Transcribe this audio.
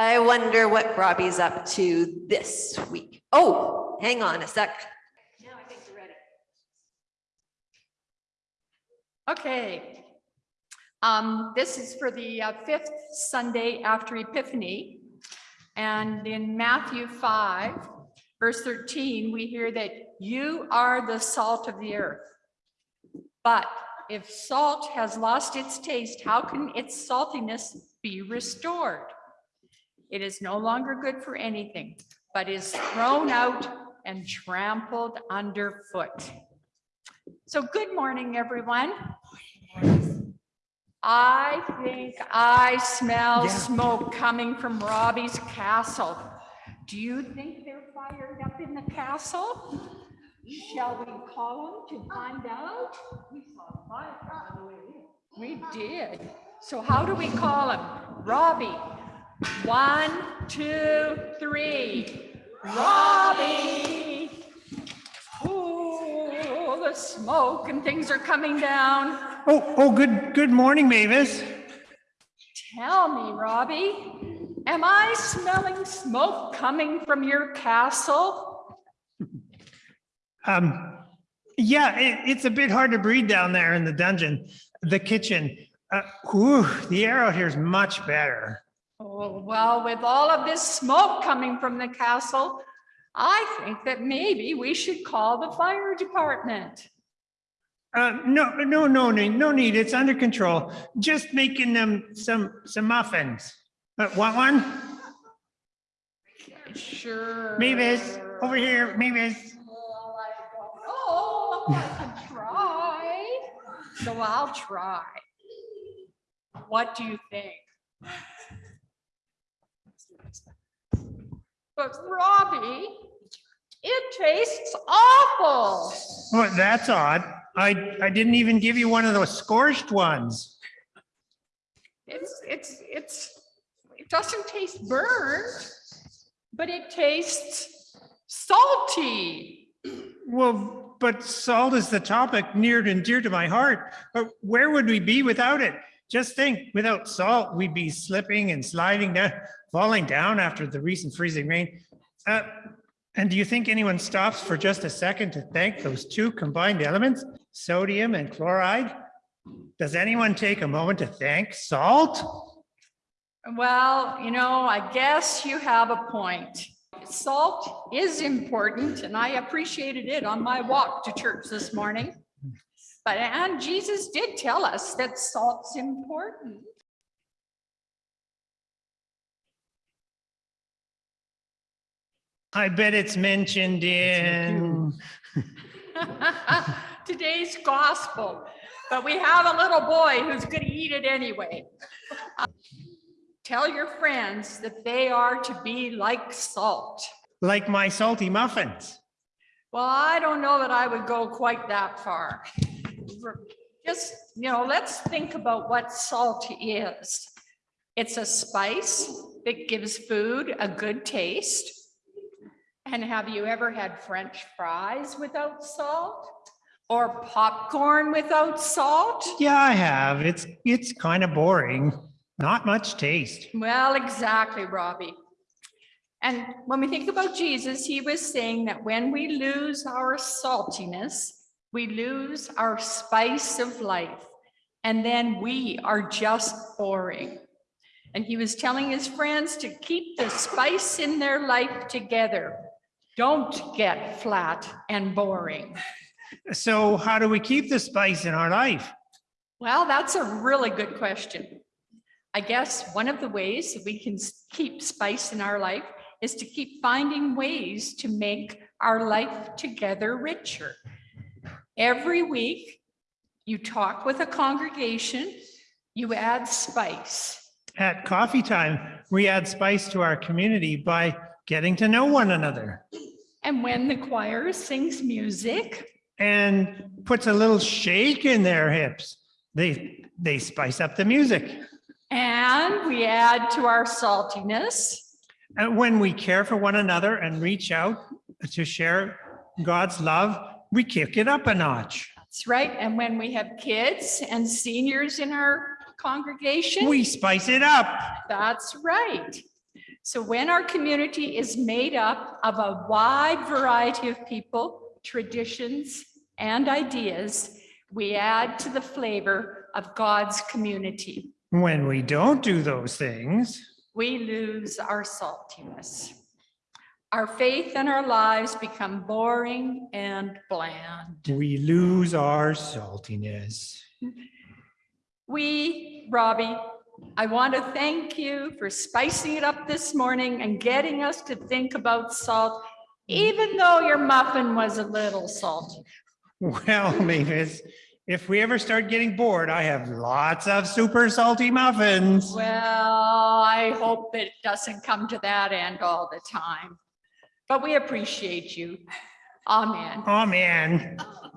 I wonder what Robbie's up to this week. Oh, hang on a sec. Now I think you're ready. Okay. Um, this is for the uh, fifth Sunday after Epiphany. And in Matthew five, verse thirteen, we hear that you are the salt of the earth. But if salt has lost its taste, how can its saltiness be restored? It is no longer good for anything, but is thrown out and trampled underfoot. So good morning, everyone. I think I smell Yeah. smoke coming from Robbie's castle. Do you think they're fired up in the castle? Shall we call them to find out? We saw fire on the way in. We did. So how do we call him? Robbie. One, two, three. Robbie. Oh, the smoke and things are coming down. Oh, oh, good, good morning, Mavis. Tell me, Robbie, am I smelling smoke coming from your castle? Um, yeah, it, it's a bit hard to breathe down there in the dungeon, the kitchen. Uh, whew, the air out here is much better. Oh, well, with all of this smoke coming from the castle, I think that maybe we should call the fire department. Uh, no, no, no, need, no need. It's under control. Just making them some, some muffins. Uh, want one? Sure. Mavis, over here, Mavis. Well, I don't know I can try. So I'll try. What do you think? But Robbie, it tastes awful. Well, that's odd. I, I didn't even give you one of those scorched ones. It's, it's, it's, it doesn't taste burnt, but it tastes salty. Well, but salt is the topic near and dear to my heart. But where would we be without it? Just think, without salt, we'd be slipping and sliding down, falling down after the recent freezing rain. Uh, and do you think anyone stops for just a second to thank those two combined elements, sodium and chloride? Does anyone take a moment to thank salt? Well, you know, I guess you have a point. Salt is important and I appreciated it on my walk to church this morning. But, and Jesus did tell us that salt's important. I bet it's mentioned in, Today's gospel, but we have a little boy who's gonna eat it anyway. Uh, tell your friends that they are to be like salt. like my salty muffins. Well, I don't know that I would go quite that far. Just, you know, let's think about what salt is. It's a spice that gives food a good taste. And have you ever had french fries without salt? Or popcorn without salt? Yeah, I have. It's, it's kind of boring. Not much taste. Well, exactly, Robbie. And when we think about Jesus, he was saying that when we lose our saltiness, we lose our spice of life, and then we are just boring. And he was telling his friends to keep the spice in their life together. Don't get flat and boring. So how do we keep the spice in our life? Well, that's a really good question. I guess one of the ways that we can keep spice in our life is to keep finding ways to make our life together richer. Every week, you talk with a congregation, you add spice. At coffee time, we add spice to our community by getting to know one another And when the choir sings music, and puts a little shake in their hips. They, they spice up the music. and we add to our saltiness, And when we care for one another and reach out to share God's love, we kick it up a notch. that's right. And when we have kids and seniors in our congregation, We spice it up. That's right. So when our community is made up of a wide variety of people, traditions, and ideas, we add to the flavor of God's community. When we don't do those things, We lose our saltiness. Our faith and our lives become boring and bland. we lose our saltiness. We, Robbie, I want to thank you for spicing it up this morning and getting us to think about salt, even though your muffin was a little salty. Well, Mavis, if we ever start getting bored, I have lots of super salty muffins. Well, I hope it doesn't come to that end all the time. But we appreciate you. Amen. Oh,